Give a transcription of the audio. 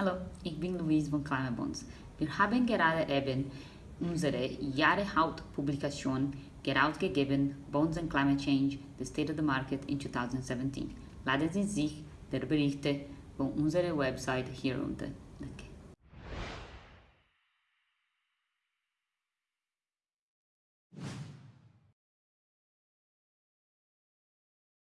Hallo, ich bin Luis von Climate Bonds. Wir haben gerade eben unsere Jahreshauptpublikation herausgegeben, Bonds and Climate Change, the State of the Market in 2017. Laden Sie sich der Berichte von unserer Website hier runter. Danke.